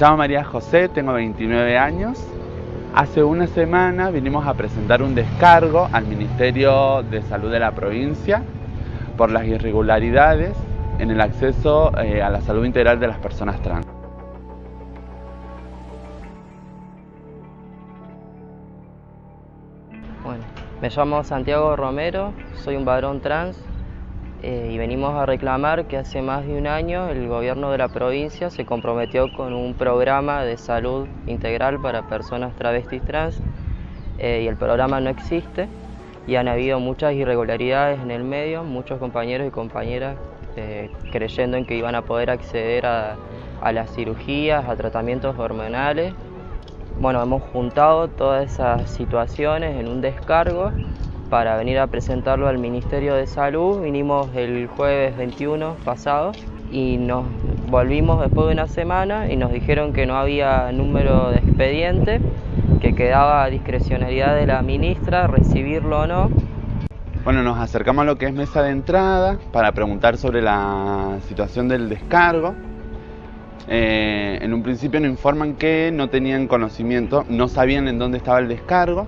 llamo María José, tengo 29 años. Hace una semana vinimos a presentar un descargo al Ministerio de Salud de la provincia por las irregularidades en el acceso eh, a la salud integral de las personas trans. Bueno, me llamo Santiago Romero, soy un varón trans eh, y venimos a reclamar que hace más de un año el gobierno de la provincia se comprometió con un programa de salud integral para personas travestis trans eh, y el programa no existe y han habido muchas irregularidades en el medio, muchos compañeros y compañeras eh, creyendo en que iban a poder acceder a, a las cirugías, a tratamientos hormonales. Bueno, hemos juntado todas esas situaciones en un descargo para venir a presentarlo al Ministerio de Salud. Vinimos el jueves 21 pasado y nos volvimos después de una semana y nos dijeron que no había número de expediente, que quedaba discrecionalidad de la ministra recibirlo o no. Bueno, nos acercamos a lo que es mesa de entrada para preguntar sobre la situación del descargo. Eh, en un principio nos informan que no tenían conocimiento, no sabían en dónde estaba el descargo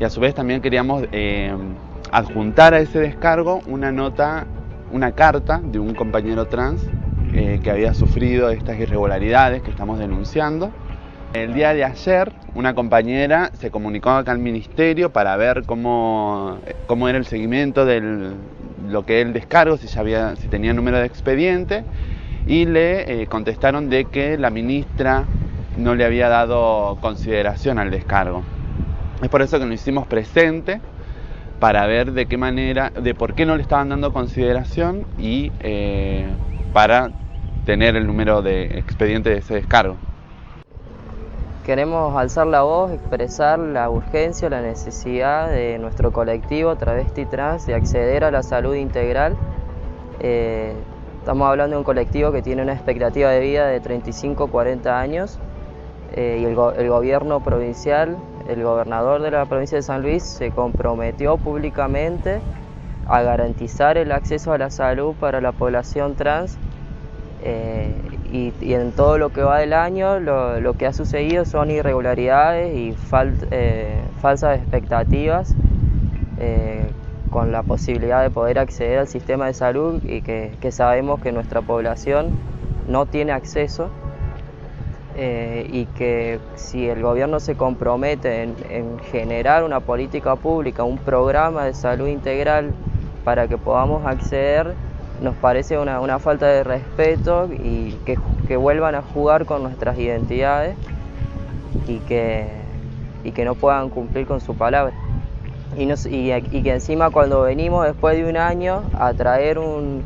y a su vez también queríamos eh, adjuntar a ese descargo una nota, una carta de un compañero trans eh, que había sufrido estas irregularidades que estamos denunciando. El día de ayer una compañera se comunicó acá al ministerio para ver cómo, era el seguimiento de lo que es el descargo, si, había, si tenía número de expediente y le eh, contestaron de que la ministra no le había dado consideración al descargo. Es por eso que nos hicimos presente para ver de qué manera, de por qué no le estaban dando consideración y eh, para tener el número de expediente de ese descargo. Queremos alzar la voz, expresar la urgencia, la necesidad de nuestro colectivo travesti trans de acceder a la salud integral. Eh, estamos hablando de un colectivo que tiene una expectativa de vida de 35-40 años eh, y el, el gobierno provincial el gobernador de la provincia de San Luis se comprometió públicamente a garantizar el acceso a la salud para la población trans eh, y, en todo lo que va del año lo, que ha sucedido son irregularidades y eh, falsas expectativas eh, con la posibilidad de poder acceder al sistema de salud y que sabemos que nuestra población no tiene acceso eh, y que si el gobierno se compromete en, generar una política pública, un programa de salud integral para que podamos acceder, nos parece una, falta de respeto y que, vuelvan a jugar con nuestras identidades y que, y que no puedan cumplir con su palabra. Y, que encima cuando venimos después de un año a traer un,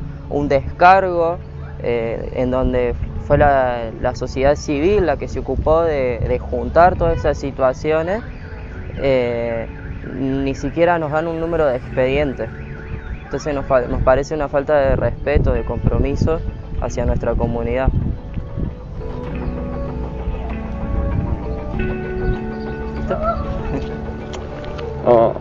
descargo eh, en donde fue la, sociedad civil la que se ocupó de, juntar todas esas situaciones, eh, ni siquiera nos dan un número de expedientes. Entonces nos, parece una falta de respeto, de compromiso hacia nuestra comunidad. Oh,